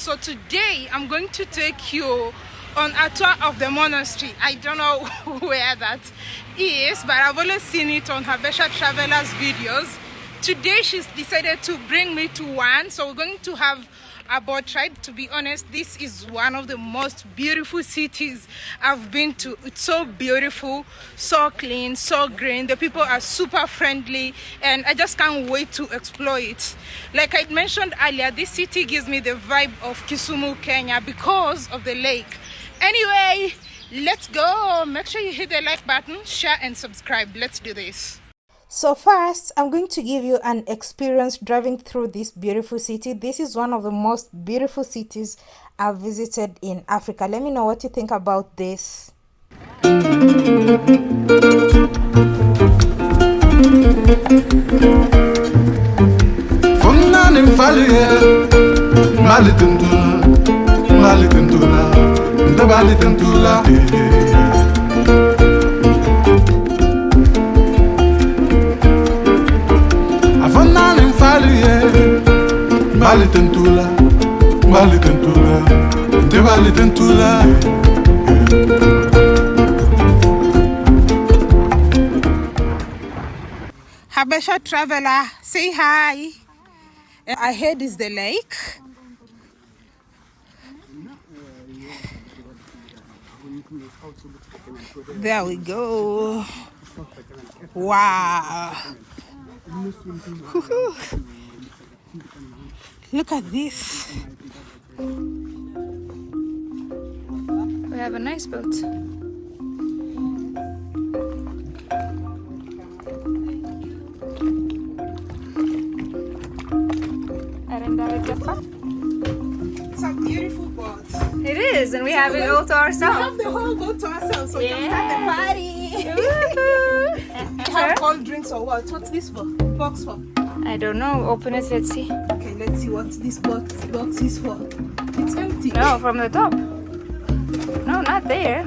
so today i'm going to take you on a tour of the monastery. I don't know where that is but i've only seen it on habesha travelers videos. Today she's decided to bring me to one. So we're going to have a boat ride to be honest this is one of the most beautiful cities i've been to. It's so beautiful so clean so green. The people are super friendly and i just can't wait to explore it. Like i mentioned earlier this city gives me the vibe of kisumu kenya because of the lake. Anyway let's go. Make sure you hit the like button share and subscribe. Let's do this so first, I'm going to give you an experience driving through this beautiful city. This is one of the most beautiful cities I've visited in Africa. Let me know what you think about this. Bali tentula, bali tentula, te bali tentula. Habesha traveler, say hi. Ahead is the lake. There we go. Wow. Look at this. We have a nice boat. It's a beautiful boat. It is, and we have it all to ourselves. We have the whole boat to ourselves, so we can start the party. Woohoo! have cold drinks or what? What's this for? Box for? I don't know. Open it. Let's see. See what this box box is for. It's empty. No, from the top. No, not there.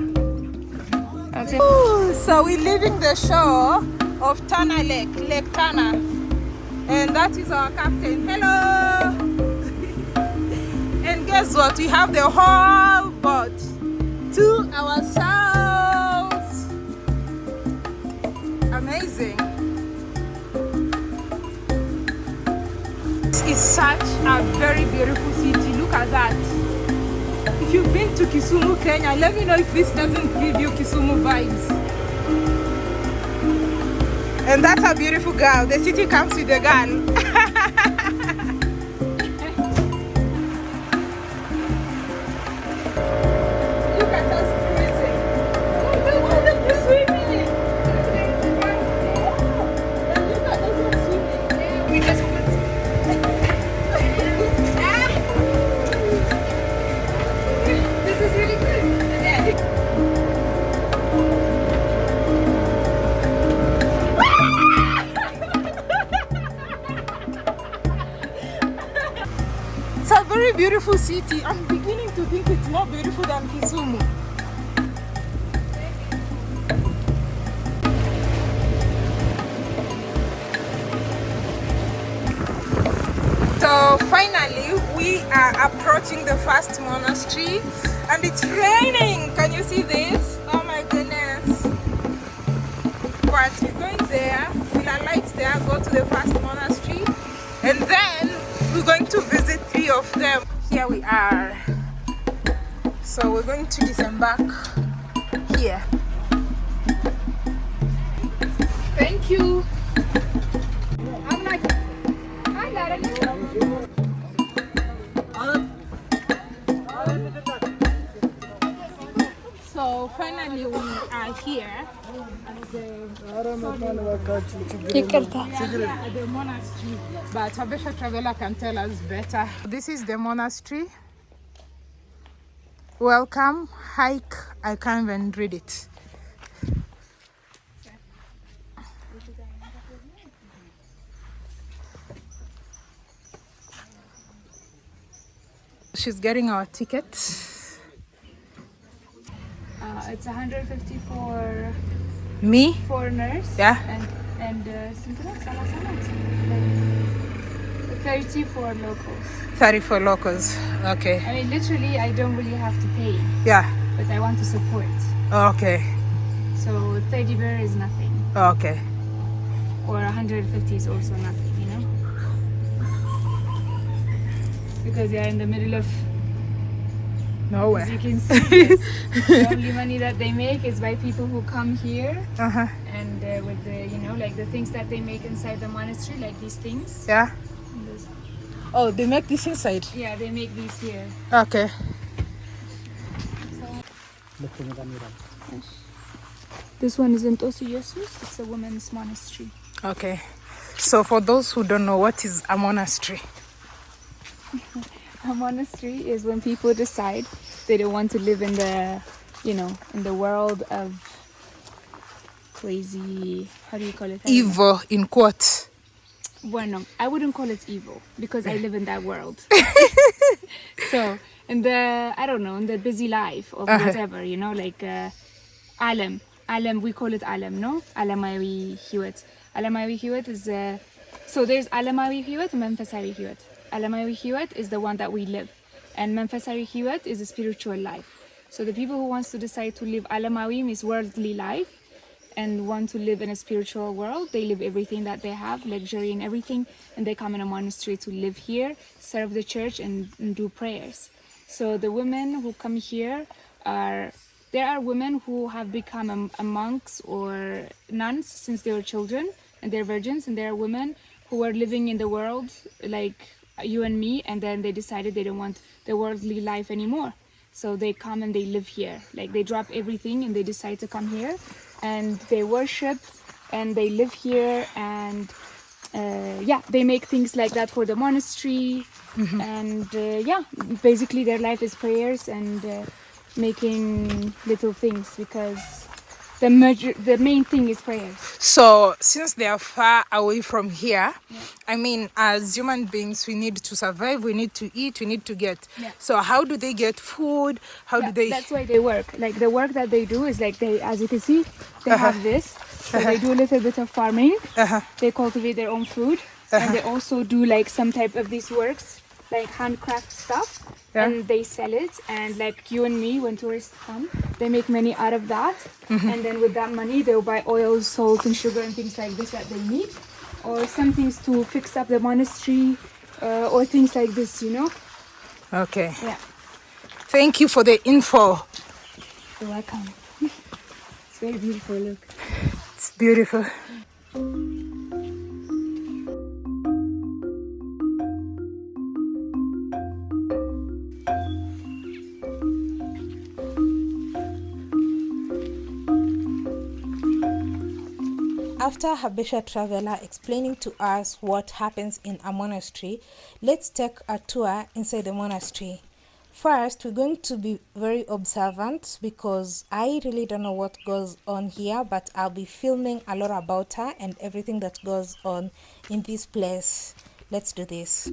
Ooh, so we're leaving the shore of Tana Lake, Lake Tana. And that is our captain. Hello! and guess what? We have the whole boat to ourselves. Is such a very beautiful city. Look at that. If you've been to Kisumu, Kenya, let me know if this doesn't give you Kisumu vibes. And that's a beautiful girl. The city comes with a girl. It's a very beautiful city. I'm beginning to think it's more beautiful than Kisumu. So finally, we are approaching the first monastery and it's raining. Can you see this? Oh my goodness. But we're going there, we'll alight there, go to the first monastery and then We are. So we're going to disembark here. Thank you. Finally we are here at the, at the monastery, but Habesha Traveler can tell us better. This is the monastery. Welcome, hike. I can't even read it. She's getting our ticket. Uh, it's 150 for Me? foreigners. Yeah. And and uh, sino 30 for locals. 30 for locals. Okay. I mean, literally, I don't really have to pay, Yeah. but I want to support. Okay. So 30 birr is nothing, Okay. or 150 is also nothing, you know? Because they are in the middle of, as you can see, yes, the only money that they make is by people who come here Uh-huh. and uh, with the, you know, like the things that they make inside the monastery, like these things. Yeah. Those- Oh, they make this inside. Yeah, they make these here. Okay. This one is in Tosi Jesus. It's a women's monastery. Okay. So for those who don't know, what is a monastery? A monastery is when people decide they don't want to live in the, you know, in the world of crazy. How do you call it? Evil in quotes. Well, no, I wouldn't call it evil because I live in that world. so, in the, I don't know, in the busy life or Uh-huh. whatever, you know, like uh, Alam. Alam, we call it Alam, no? Alamawi Hewat. Alamawi Hewat is, uh, so there's Alamawi Hewat and Memphasari Hewat. Alamawi Hewat is the one that we live, and Memphasari Hewat is a spiritual life. So the people who wants to decide to live Alamawi means worldly life, and want to live in a spiritual world, they live everything that they have, luxury and everything, and they come in a monastery to live here, serve the church, and, and do prayers. So the women who come here are there are women who have become a, a monks or nuns since they were children and they're virgins, and there are women who are living in the world like you and me, and then they decided they don't want the worldly life anymore. So they come and they live here. Like they drop everything and they decide to come here and they worship and they live here and uh, yeah, they make things like that for the monastery. And uh, yeah, basically their life is prayers and uh, making little things because the major, the main thing is prayers. So since they are far away from here, I mean, as human beings, we need to survive. We need to eat. We need to get. Yeah. So how do they get food? How Yeah, do they? That's why they work. Like the work that they do is like they, as you can see, they have this. So they do a little bit of farming. Uh-huh. They cultivate their own food, and they also do like some type of these works, like handcraft stuff, Yeah. and they sell it. And like you and me, when tourists come, they make money out of that, and then with that money, they'll buy oil, salt, and sugar and things like this that they need, or some things to fix up the monastery, uh, or things like this. You know? Okay. Yeah. Thank you for the info. You're welcome. it's very beautiful. Look. It's beautiful. After Habesha Traveler explaining to us what happens in a monastery, let's take a tour inside the monastery. First, we're going to be very observant because I really don't know what goes on here, but I'll be filming a lot about her and everything that goes on in this place. Let's do this.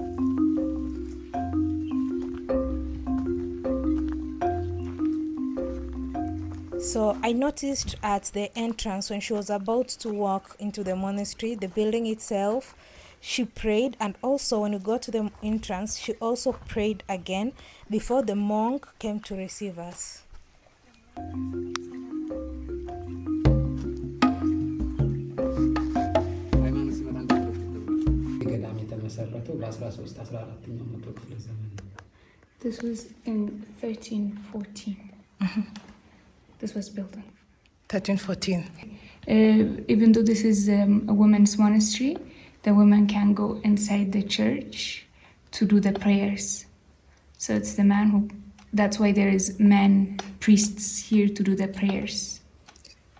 So I noticed at the entrance when she was about to walk into the monastery, the building itself, she prayed and also when we got to the entrance, she also prayed again before the monk came to receive us. This was in 1314. This was built on. 1314. Uh, even though this is um, a women's monastery, the women can go inside the church to do the prayers. So it's the man who. That's why there is men priests here to do the prayers.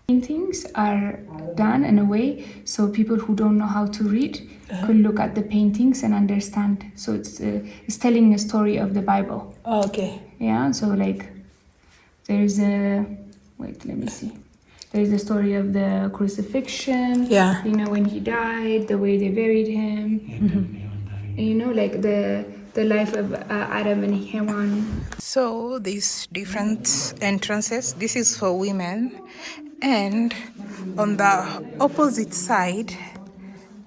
Paintings are done in a way so people who don't know how to read could look at the paintings and understand. So it's uh, it's telling a story of the Bible. okay. Yeah, so like there's a wait, let me see. There's the story of the crucifixion. Yeah. You know when he died, the way they buried him. And, you know, like the the life of uh, Adam and Haman. So these different entrances, this is for women, and on the opposite side,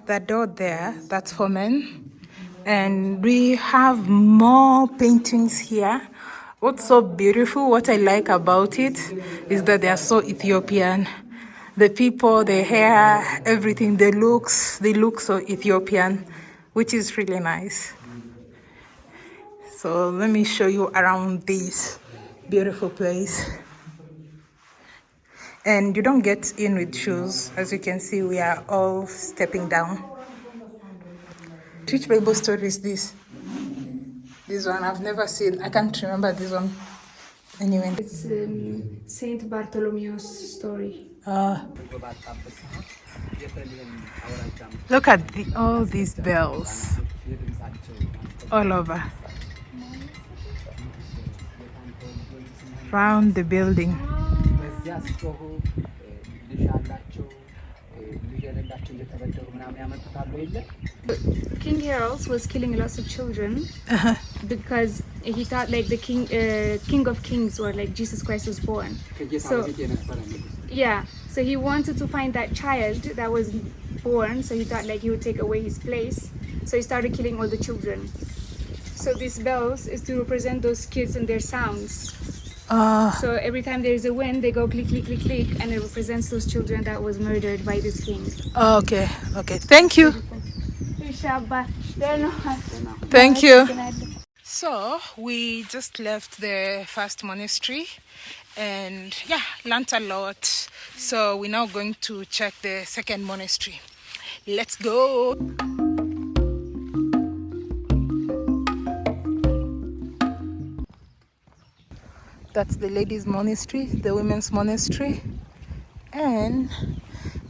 the door there, that's for men. and we have more paintings here what's so beautiful what i like about it is that they are so ethiopian. The people the hair everything the looks they look so ethiopian which is really nice. So let me show you around this beautiful place. And you don't get in with shoes. As you can see we are all stepping down. Which bible story is this this one I've never seen. I can't remember this one. Anyway. It's um, Saint Bartholomew's story. Uh, look at the, all these bells all over. Round the building. King Herod was killing lots of children. Uh-huh because he thought like the king uh, king of kings or like jesus christ was born. So yeah. So he wanted to find that child that was born so he thought like he would take away his place. So he started killing all the children. So these bells is to represent those kids and their sounds. Uh. so every time there is a wind they go click click click click and it represents those children that was murdered by this king. Oh, okay. Okay. Thank you. Thank you. So we just left the first monastery and yeah, learnt a lot. So we're now going to check the second monastery. Let's go. That's the ladies' monastery, the women's monastery, and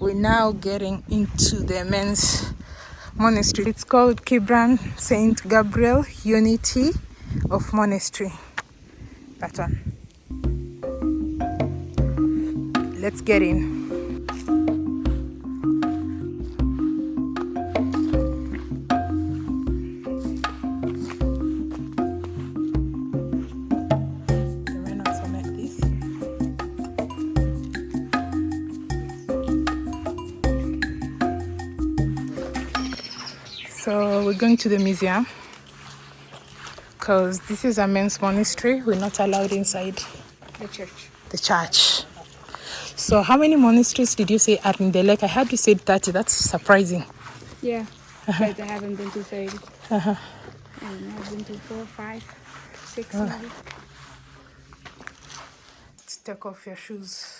we're now getting into the men's monastery. It's called Kibran Saint Gabriel Unity of Monastery. That one. Let's get in. We're going to the museum because this is a men's monastery. We're not allowed inside The church. the church. So how many monasteries did you say are in the lake? I heard you said 30. That's surprising. Yeah, but I haven't been to 30. Uh-huh. And I've been to four, five, six, uh. maybe. Let's take off your shoes.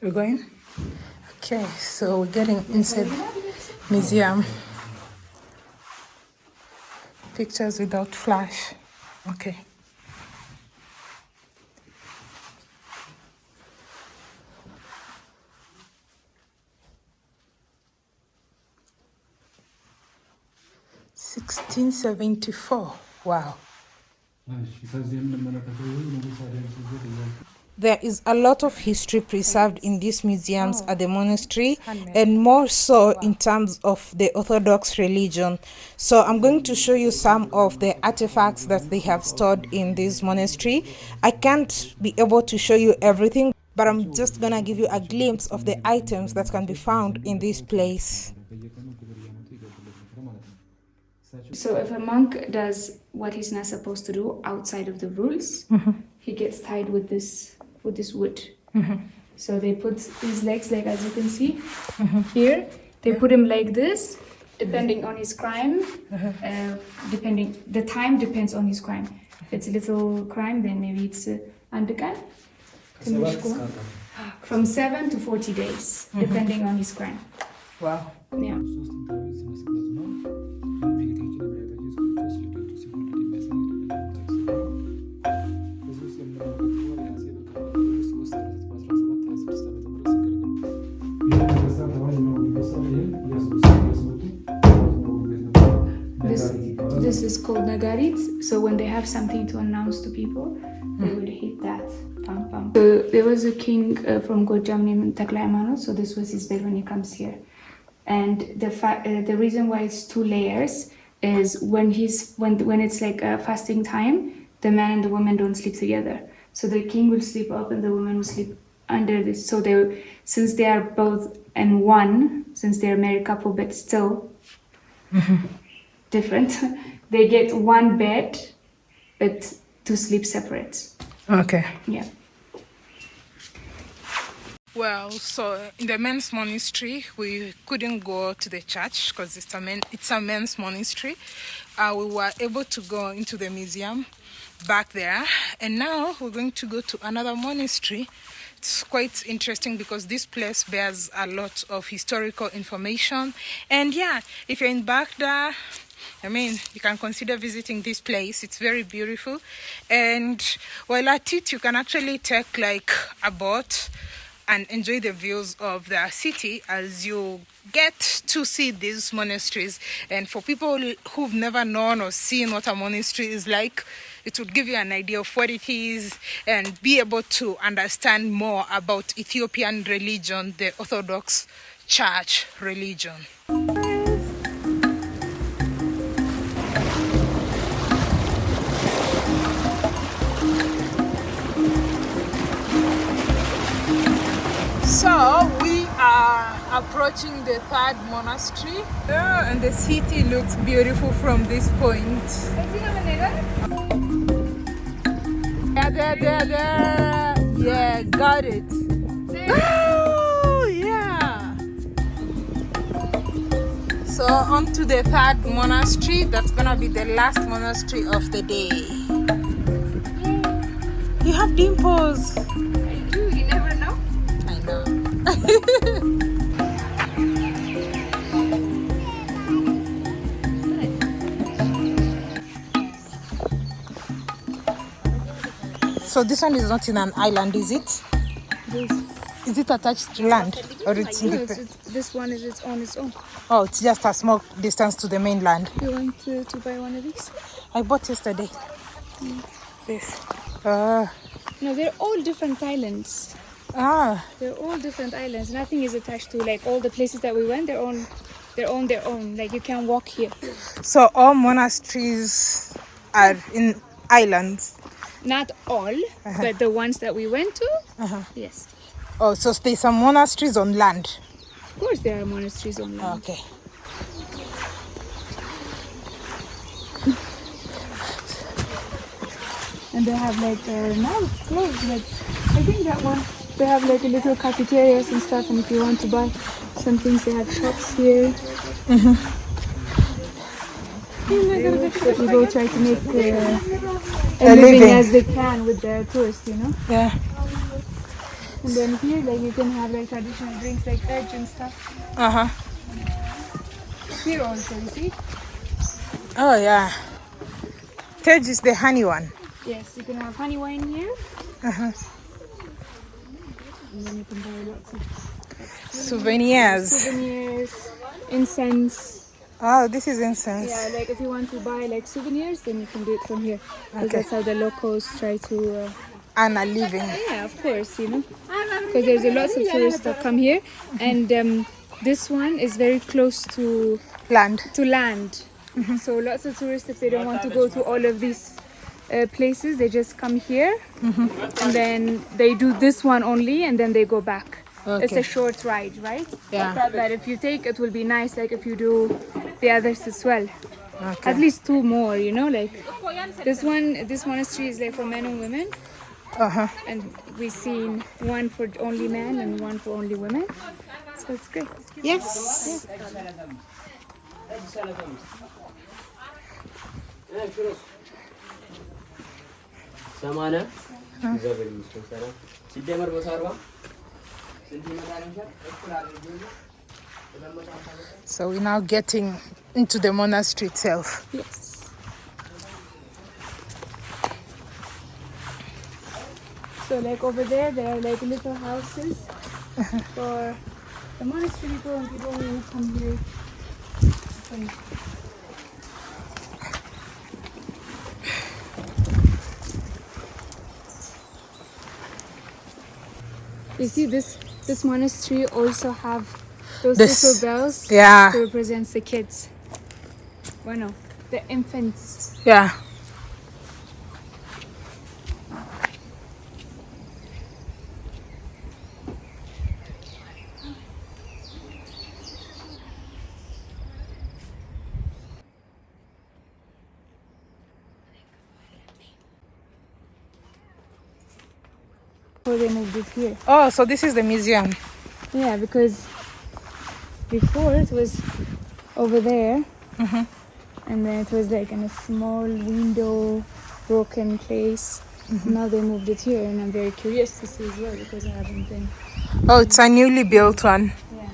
We're going? Okay, so we're getting inside museum. Pictures without flash. Okay. Sixteen seventy four. Wow. There is a lot of history preserved in these museums at the monastery, and more so in terms of the Orthodox religion. So, I'm going to show you some of the artifacts that they have stored in this monastery. I can't be able to show you everything, but I'm just gonna give you a glimpse of the items that can be found in this place. So if a monk does what he's not supposed to do outside of the rules, mm-hmm. he gets tied with this with this wood. Mm -hmm. So they put his legs, like as you can see mm -hmm. here, they put him like this, depending on his crime. Mm-hmm. Uh, depending the time depends on his crime. If it's a little crime, then maybe it's undercan. Uh, From seven to forty days, mm-hmm. depending on his crime. Wow. Yeah. This is called nagarit. So when they have something to announce to people, they would hit that. Pam, pam. So there was a king uh, from Gojam named Takla Haimanoth, So this was his bed when he comes here. And the uh, the reason why it's two layers is when he's when when it's like a fasting time, the man and the woman don't sleep together. So the king will sleep up and the woman will sleep under this. So they, since they are both in one, since they're a married couple, but still different, they get one bed, but to sleep separate. Okay. Yeah. Well, so in the men's monastery, we couldn't go to the church because it's a men, it's a men's monastery. Uh, we were able to go into the museum back there, and now we're going to go to another monastery. It's quite interesting because this place bears a lot of historical information. And yeah, if you're in Bahir Dar, I mean, you can consider visiting this place. It's very beautiful. And while at it, you can actually take like a boat and enjoy the views of the city as you get to see these monasteries. And for people who've never known or seen what a monastery is like, it would give you an idea of what it is and be able to understand more about Ethiopian religion, the Orthodox Church religion. Approaching the third monastery, yeah, and the city looks beautiful from this point. Yeah, there, there, there. Yeah, got it. Oh, yeah. So on to the third monastery. That's gonna be the last monastery of the day. You have dimples. I do. You never know. I know. so this one is not in an island, is it? Is it attached to land or it's No, it's, independent? this one is its on its own. Oh, it's just a small distance to the mainland. You want to, to buy one of these? I bought yesterday. This. Uh, No, they're all different islands. ah, They're all different islands. Nothing is attached to like all the places that we went. They're on, they're on their own. Like you can walk here. so all monasteries are in islands. Not all, but the ones that we went to, yes. Oh, so there's some monasteries on land. Of course, there are monasteries on land. Okay. And they have like uh, now it's closed. Like I think that one they have like a little cafeterias and stuff. And if you want to buy some things, they have shops here. But people try to make uh, living, living. as they can with their tourists, you know. Yeah. And then here, like you can have like traditional drinks like tej and stuff. Uh huh. Here also, you see. Oh yeah. Tej is the honey one. Yes, you can have honey wine here. Uh-huh. And then you can buy lots of Souvenirs. souvenirs, incense. Oh, this is incense. Yeah, like if you want to buy like souvenirs, then you can do it from here. Because Okay. that's how the locals try to. Uh, And a living. yeah, of course, you know. Because there's a lots of tourists that come here, and um, this one is very close to Land. to land. So lots of tourists, if they don't want to go to all of these uh, places, they just come here, and then they do this one only, and then they go back. Okay. It's a short ride, right? Yeah. But if you take, it will be nice. Like if you do the others as well. Okay. At least two more, you know, like this one. This monastery is like for men and women, Uh huh. and we've seen one for only men and one for only women. So it's great. Yes. ሰማንያ እግዚአብሔር ይመስገን ሰላም ሲደመር መቶ አርባ ስንት ይመጣል ይመስላል? እኩል አድርጌ So we're now getting into the monastery itself. Yes. So like over there, there are like little houses for the monastery people and people who come here. And You see this this monastery also have those this, little bells yeah. represents the kids. Bueno, the infants. Yeah. So they moved it here. Oh, so this is the museum. Yeah, because before it was over there, mm-hmm. and then it was like in a small window, broken place. Mm-hmm. Now they moved it here, and I'm very curious to see as well because I haven't been. Oh, it's a newly built one. Yeah.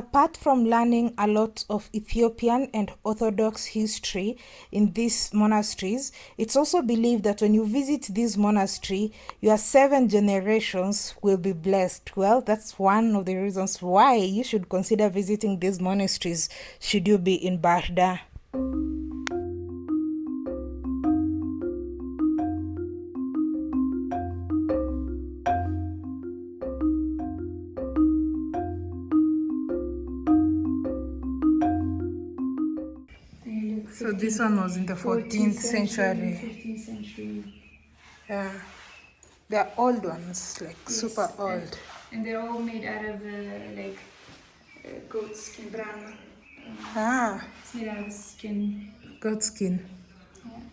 Apart from learning a lot of Ethiopian and Orthodox history in these monasteries, it's also believed that when you visit this monastery, your seven generations will be blessed. Well, that's one of the reasons why you should consider visiting these monasteries should you be in Bahir Dar. One was in the 14th century. 15th century. Yeah. They're old ones, like super old. And they're all made out of uh, like uh, goat skin, brown. Ah, It's made out of skin. goat skin.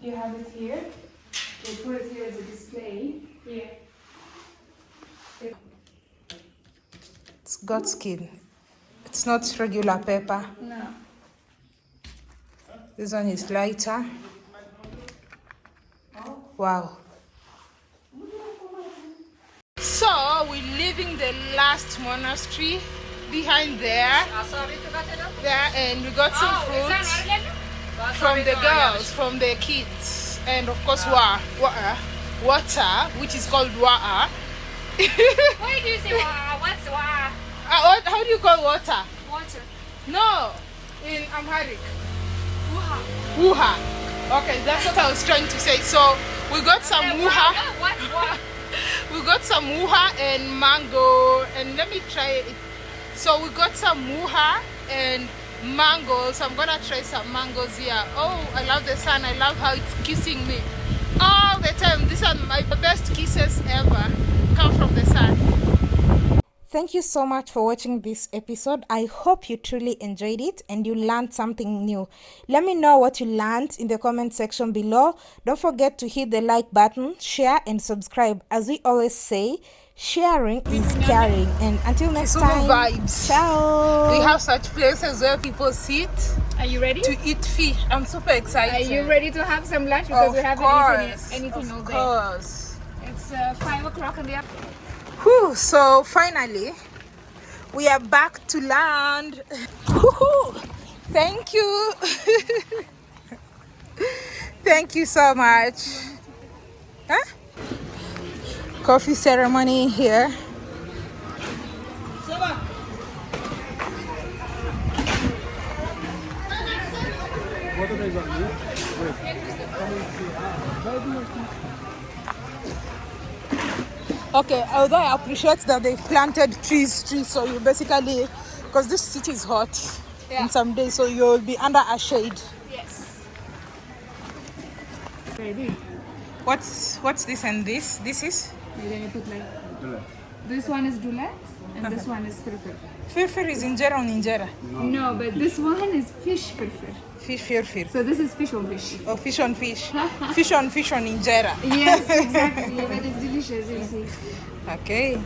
You have it here. They put it here as a display. Here. It's goat skin. It's not regular paper. No. This one is lighter. Wow. So we're leaving the last monastery behind there. There and we got some fruits from the girls, from the kids, and of course wa- water, water, which is called water. Why do you say wow? What's wow? Uh, what, how do you call water? Water. No, in Amharic. Wuha. Okay, that's what I was trying to say. So we got some wuha. We got some wuha and mango, and let me try it. So we got some wuha and mango. So I'm gonna try some mangoes here. Oh, I love the sun. I love how it's kissing me all the time. These are my best kisses ever. Come from the sun. Thank you so much for watching this episode. I hope you truly enjoyed it and you learned something new. Let me know what you learned in the comment section below. Don't forget to hit the like button, share, and subscribe. As we always say, sharing is caring. And until next time, vibes. ciao. We have such places where people sit Are you ready? to eat fish. I'm super excited. Are you ready to have some lunch? Because Of we haven't course. eaten anything all Of day. course. It's uh, 5 o'clock in the afternoon. Whew, so finally, we are back to land. Thank you. Thank you so much. Huh? Coffee ceremony here. Okay, although I appreciate that they've planted trees, trees, so you basically, because this city is hot yeah. in some days, so you'll be under a shade. Yes. Ready? What's what's this and this? This is then you put like. This one is dulet and this uh-huh. one is firfir. firfir is injera on injera. No, but this one is fish firfir. Fish firfir. So this is fish on fish. Or fish on fish. fish on fish on injera. Yes, exactly. but it's delicious, you see. Okay.